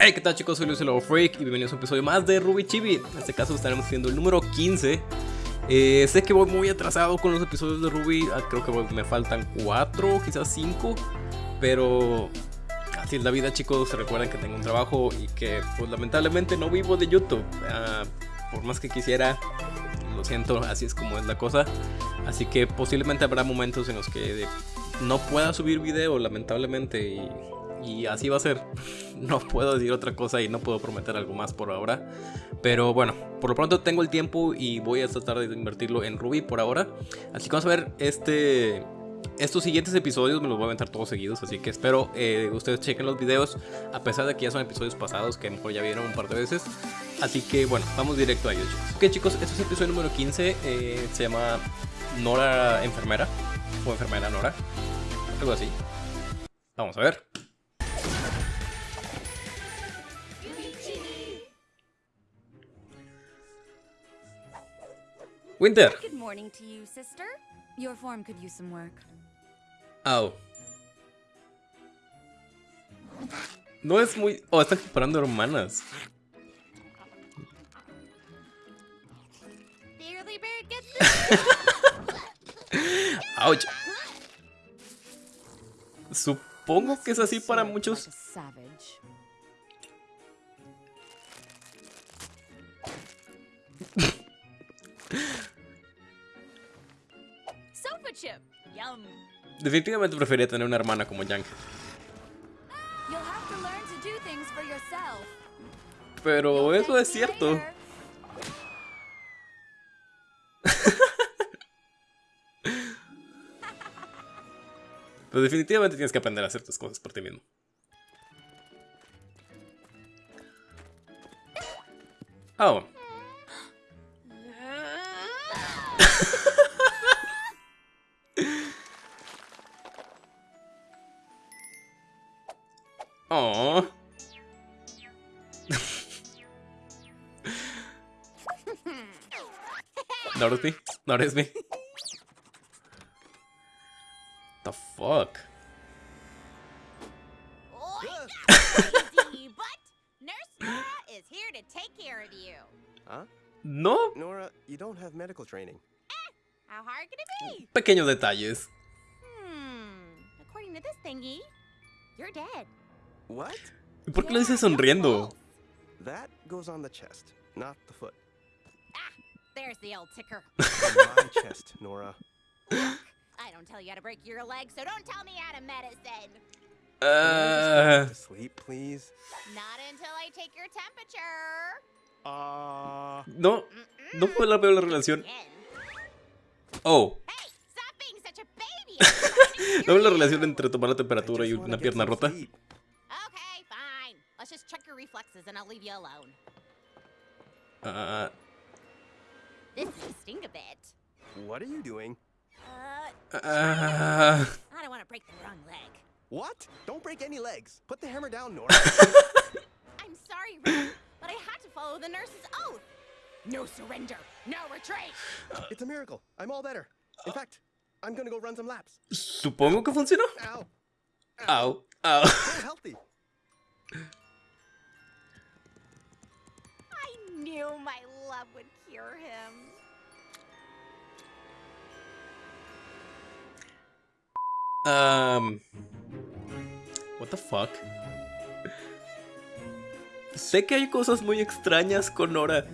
Hey, ¿qué tal chicos? Soy Luis el Freak y bienvenidos a un episodio más de Ruby Chibi. En este caso estaremos haciendo el número 15. Eh, sé que voy muy atrasado con los episodios de Ruby, ah, creo que me faltan 4, quizás 5, pero así es la vida chicos, recuerden que tengo un trabajo y que pues lamentablemente no vivo de YouTube. Ah, por más que quisiera, lo siento, así es como es la cosa. Así que posiblemente habrá momentos en los que no pueda subir video, lamentablemente, y y así va a ser. No puedo decir otra cosa y no puedo prometer algo más por ahora. Pero bueno, por lo pronto tengo el tiempo y voy a tratar de invertirlo en Ruby por ahora. Así que vamos a ver este... Estos siguientes episodios me los voy a aventar todos seguidos, así que espero eh, ustedes chequen los videos, a pesar de que ya son episodios pasados que a lo mejor ya vieron un par de veces. Así que bueno, vamos directo a ellos chicos. Ok chicos, este es el episodio número 15, eh, se llama Nora Enfermera, o Enfermera Nora, algo así. Vamos a ver. Winter. Good morning to you, sister. Your form could use some work. Au. No es muy... Oh, están comparando hermanas. Ouch. Supongo que es así para muchos. Definitivamente prefería tener una hermana como Yang. Pero eso es cierto. Pero definitivamente tienes que aprender a hacer tus cosas por ti mismo. Oh. Oh. notice me? Notice me? the fuck? is here to take care of you. Huh? No. Nora, you don't have medical training. Eh, how hard could it be? Pequeños detalles. Hmm. According to this thingy, you're dead. What? ¿Por qué lo dices sonriendo? That goes on the chest, not the foot. Ah, there's the old ticker. my chest, Nora. I don't tell you how to break your leg, so don't tell me how to medicine. Uh... To sleep, please. Not until I take your temperature. Uh... No, no puedo ver la relación. Oh. Hey, stop being such a baby. no veo la relación entre tomar la temperatura y una pierna rota. Reflexes and leave you alone. Uh. This may stink a bit. What are you doing? Uh. uh I don't want to break the wrong leg. What? Don't break any legs. Put the hammer down, Nora. I'm sorry, Ren, but I had to follow the nurse's oath. No surrender. No retreat. It's a miracle. I'm all better. In fact, I'm gonna go run some laps. Supongo que funcionó. Ow. Ow. Ow. So knew my. Um. What the fuck? Sé que hay cosas muy extrañas con Nora,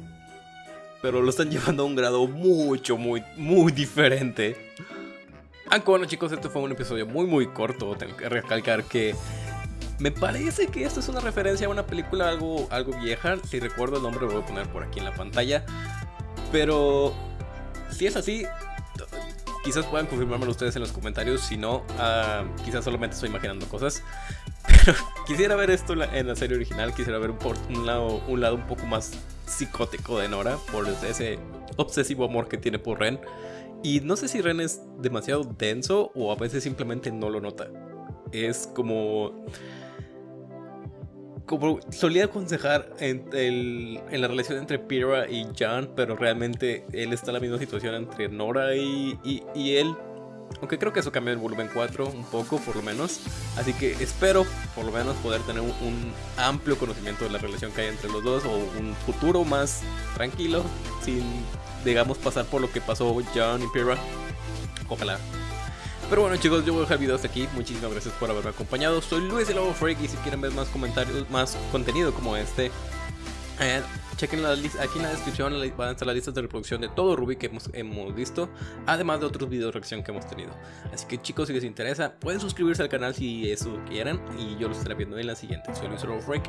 pero lo están llevando a un grado mucho, muy, muy diferente. Aunque bueno chicos, este fue un episodio muy muy corto, tengo que recalcar que me parece que esto es una referencia a una película algo, algo vieja. Si recuerdo el nombre lo voy a poner por aquí en la pantalla. Pero si es así, quizás puedan confirmármelo ustedes en los comentarios. Si no, uh, quizás solamente estoy imaginando cosas. Pero quisiera ver esto en la serie original. Quisiera ver un, lado, un lado un poco más psicótico de Nora. Por ese obsesivo amor que tiene por Ren. Y no sé si Ren es demasiado denso o a veces simplemente no lo nota. Es como como solía aconsejar en, la relación entre Pira y Jan, pero realmente él está en la misma situación entre Nora y, él. Aunque creo que eso cambió en volumen 4 un poco, por lo menos. Así que espero, por lo menos, poder tener un, un amplio conocimiento de la relación que hay entre los dos. O un futuro más tranquilo, sin, digamos, pasar por lo que pasó John y Pyrrha. Ojalá. Pero bueno chicos, yo voy a dejar el video hasta aquí. Muchísimas gracias por haberme acompañado. Soy Luis el Lobo Freak y si quieren ver más comentarios, más contenido como este, eh, chequen la lista, aquí en la descripción van a estar las listas de reproducción de todo Ruby que hemos, hemos visto, además de otros videos de reacción que hemos tenido. Así que chicos, si les interesa, pueden suscribirse al canal si eso quieran y yo los estaré viendo en la siguiente. Soy Luis el Lobo Freak.